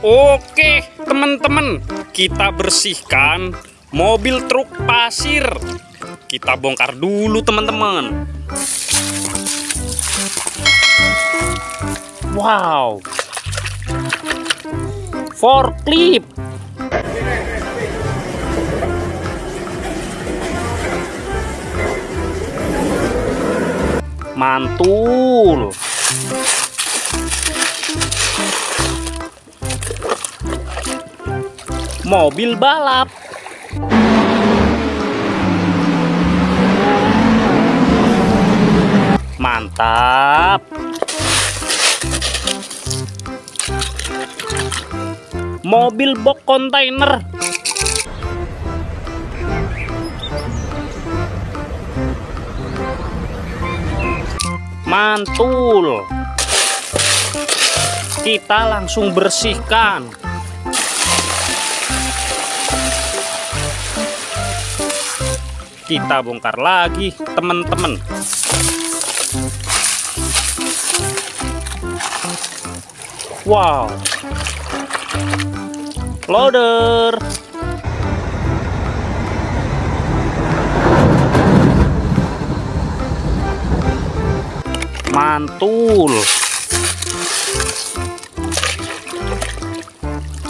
Oke, teman-teman, kita bersihkan mobil truk pasir. Kita bongkar dulu, teman-teman. Wow. Forklift. Mantul. Mobil balap. Mantap. Mobil box kontainer. Mantul. Kita langsung bersihkan. Kita bongkar lagi, teman-teman. Wow. Loader. Mantul.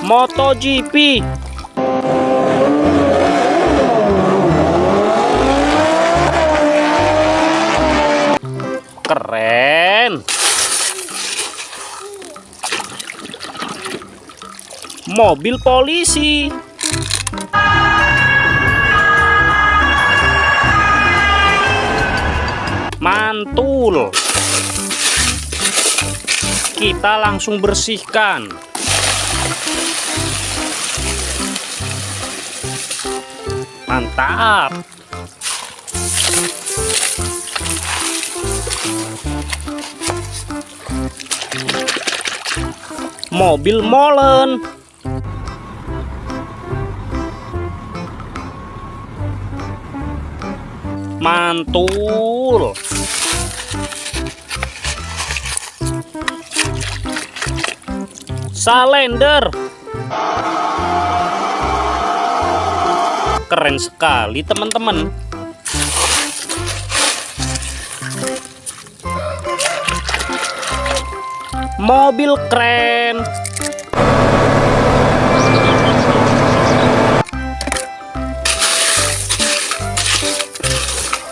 MotoGP. Keren. Mobil polisi. Mantul. Kita langsung bersihkan. Mantap. Mobil molen. Mantul. Salender. Keren sekali, teman-teman. Mobil keren.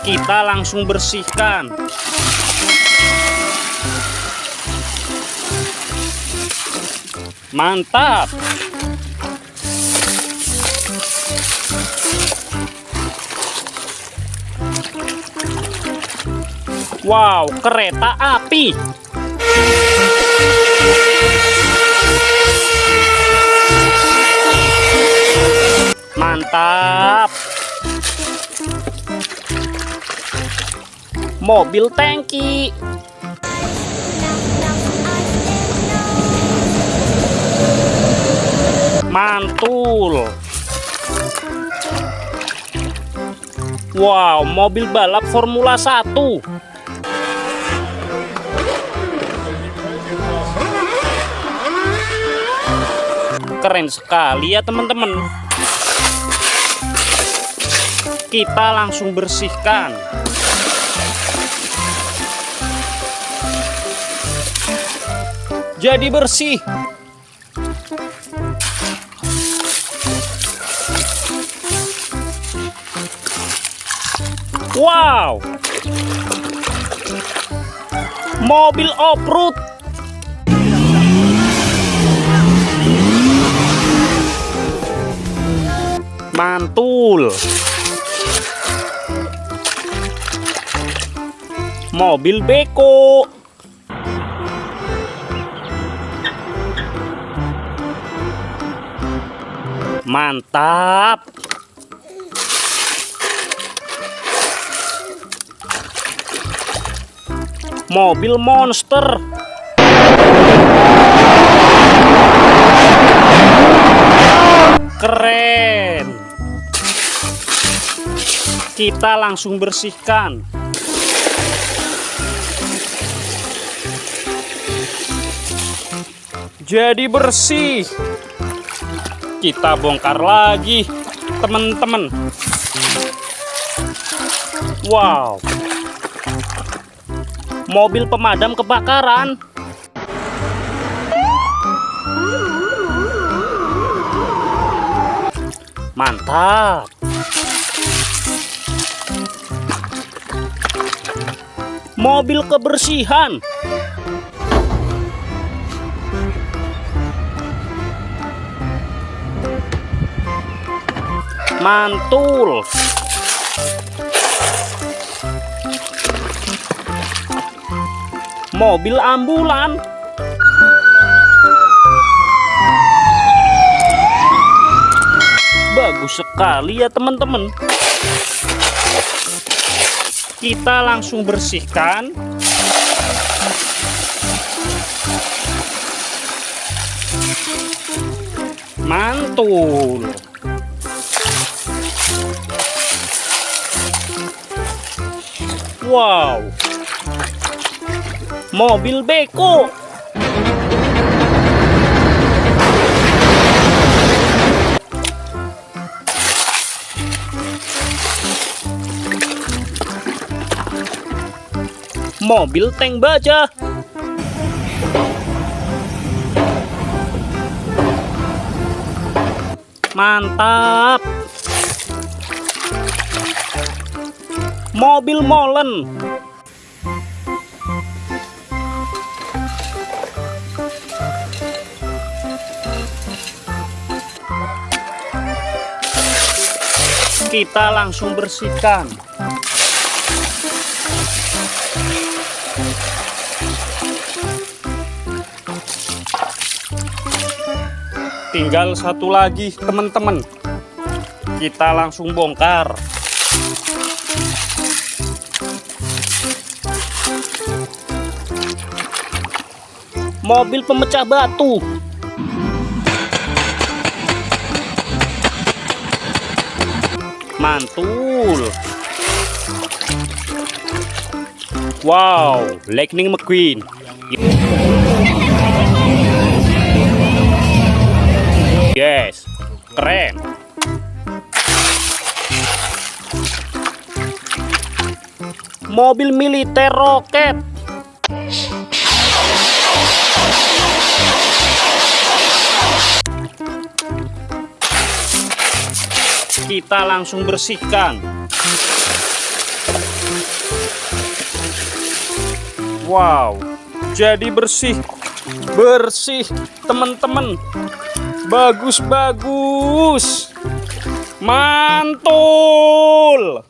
Kita langsung bersihkan. Mantap. Wow, kereta api. Mantap. Mobil tangki. Mantul. Wow, mobil balap Formula 1. Keren sekali ya teman-teman. Kita langsung bersihkan. Jadi bersih. Wow. Mobil off-road. Mantul. Mobil beko. Mantap. Mobil monster. Keren. Kita langsung bersihkan. Jadi bersih. Kita bongkar lagi, teman-teman. Wow. Mobil pemadam kebakaran. Mantap. Mobil kebersihan. Mantul. Mobil ambulan. Bagus sekali ya teman-teman. Kita langsung bersihkan. Mantul. Wow. Mobil beko. Mobil tank baja. Mantap. Mobil molen. Kita langsung bersihkan. Tinggal satu lagi, teman-teman. Kita langsung bongkar. Mobil pemecah batu. Mantul. Wow, Lightning McQueen. Yes, keren. Mobil militer roket. Kita langsung bersihkan. Wow, jadi bersih. Bersih, teman-teman. Bagus-bagus. Mantul.